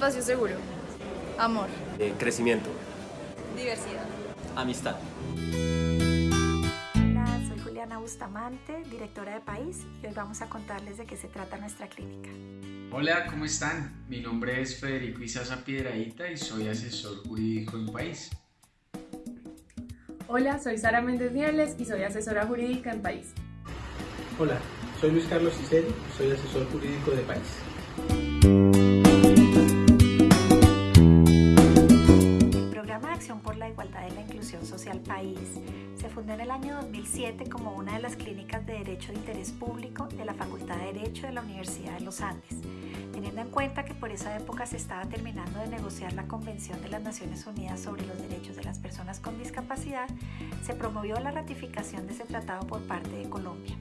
Espacio seguro. Amor. Eh, crecimiento. Diversidad. Amistad. Hola, soy Juliana Bustamante, directora de País, y hoy vamos a contarles de qué se trata nuestra clínica. Hola, ¿cómo están? Mi nombre es Federico Isaza Piedradita y soy asesor jurídico en País. Hola, soy Sara Méndez Niebles y soy asesora jurídica en País. Hola, soy Luis Carlos Ciceri, soy asesor jurídico de País. Social País se fundó en el año 2007 como una de las clínicas de Derecho de Interés Público de la Facultad de Derecho de la Universidad de los Andes, teniendo en cuenta que por esa época se estaba terminando de negociar la Convención de las Naciones Unidas sobre los Derechos de las Personas con Discapacidad, se promovió la ratificación de ese tratado por parte de Colombia.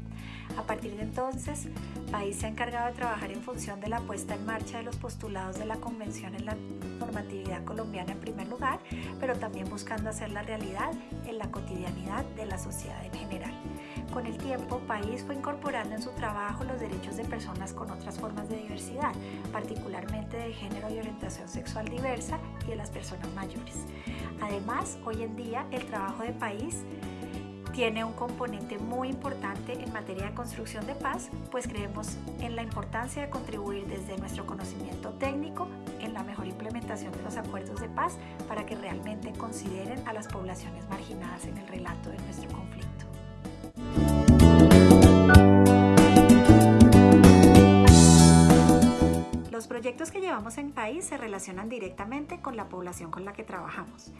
A partir de entonces, País se ha encargado de trabajar en función de la puesta en marcha de los postulados de la Convención en la normatividad colombiana en primer lugar, pero también buscando hacer la realidad en la cotidianidad de la sociedad en general. Con el tiempo, País fue incorporando en su trabajo los derechos de personas con otras formas de diversidad, particularmente de género y orientación sexual diversa y de las personas mayores. Además, hoy en día el trabajo de País tiene un componente muy importante en materia de construcción de paz, pues creemos en la importancia de contribuir desde nuestro conocimiento técnico en la mejor implementación de los acuerdos de paz para que realmente consideren a las poblaciones marginadas en el relato de nuestro conflicto. Los proyectos que llevamos en país se relacionan directamente con la población con la que trabajamos.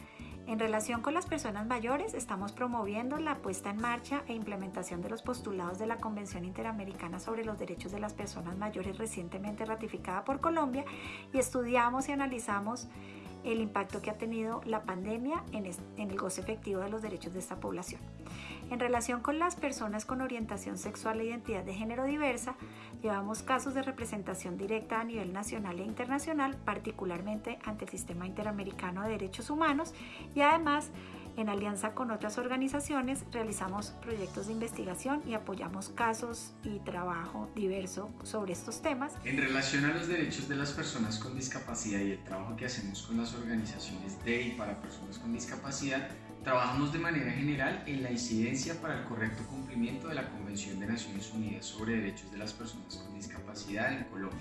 En relación con las personas mayores, estamos promoviendo la puesta en marcha e implementación de los postulados de la Convención Interamericana sobre los Derechos de las Personas Mayores recientemente ratificada por Colombia y estudiamos y analizamos el impacto que ha tenido la pandemia en, el goce efectivo de los derechos de esta población. En relación con las personas con orientación sexual e identidad de género diversa, llevamos casos de representación directa a nivel nacional e internacional, particularmente ante el Sistema Interamericano de Derechos Humanos y además en alianza con otras organizaciones realizamos proyectos de investigación y apoyamos casos y trabajo diverso sobre estos temas. En relación a los derechos de las personas con discapacidad y el trabajo que hacemos con las organizaciones de y para personas con discapacidad, trabajamos de manera general en la incidencia para el correcto cumplimiento de la Convención de Naciones Unidas sobre Derechos de las Personas con Discapacidad en Colombia.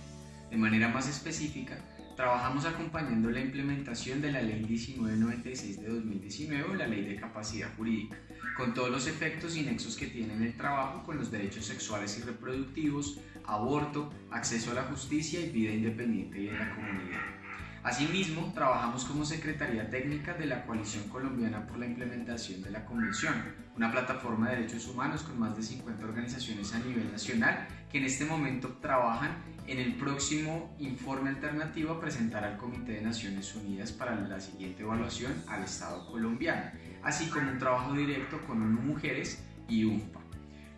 De manera más específica, Trabajamos acompañando la implementación de la Ley 1996 de 2019 o la Ley de Capacidad Jurídica, con todos los efectos y nexos que tiene en el trabajo con los derechos sexuales y reproductivos, aborto, acceso a la justicia y vida independiente y en la comunidad. Asimismo, trabajamos como Secretaría Técnica de la Coalición Colombiana por la Implementación de la Convención, una plataforma de derechos humanos con más de 50 organizaciones a nivel nacional que en este momento trabajan en el próximo informe alternativo a presentar al Comité de Naciones Unidas para la siguiente evaluación al Estado colombiano, así como un trabajo directo con ONU Mujeres y UNPA.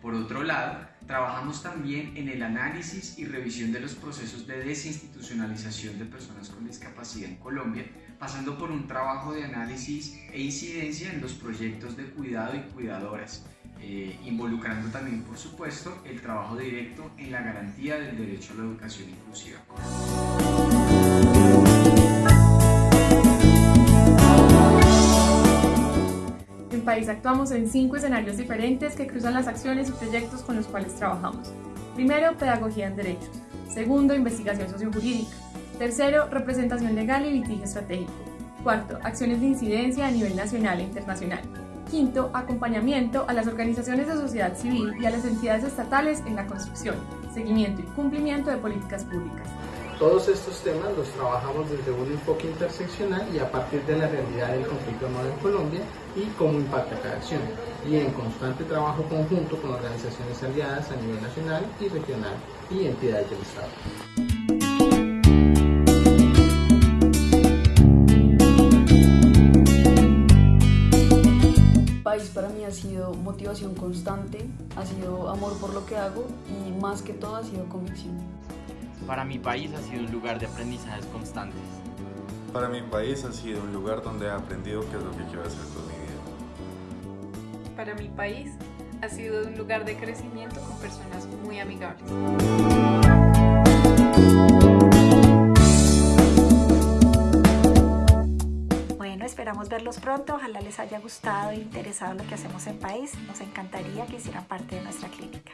Por otro lado, trabajamos también en el análisis y revisión de los procesos de desinstitucionalización de personas con discapacidad en Colombia, pasando por un trabajo de análisis e incidencia en los proyectos de cuidado y cuidadoras, eh, involucrando también, por supuesto, el trabajo directo en la garantía del derecho a la educación inclusiva. Actuamos en cinco escenarios diferentes que cruzan las acciones y proyectos con los cuales trabajamos. Primero, pedagogía en derechos. Segundo, investigación sociojurídica. Tercero, representación legal y litigio estratégico. Cuarto, acciones de incidencia a nivel nacional e internacional. Quinto, acompañamiento a las organizaciones de sociedad civil y a las entidades estatales en la construcción, seguimiento y cumplimiento de políticas públicas. Todos estos temas los trabajamos desde un enfoque interseccional y a partir de la realidad del conflicto armado en Colombia y cómo impacta cada acción, y en constante trabajo conjunto con organizaciones aliadas a nivel nacional y regional y entidades del Estado. País para mí ha sido motivación constante, ha sido amor por lo que hago y más que todo ha sido convicción. Para mi país ha sido un lugar de aprendizajes constantes. Para mi país ha sido un lugar donde he aprendido qué es lo que quiero hacer con mi vida. Para mi país ha sido un lugar de crecimiento con personas muy amigables. Bueno, esperamos verlos pronto. Ojalá les haya gustado e interesado lo que hacemos en País. Nos encantaría que hicieran parte de nuestra clínica.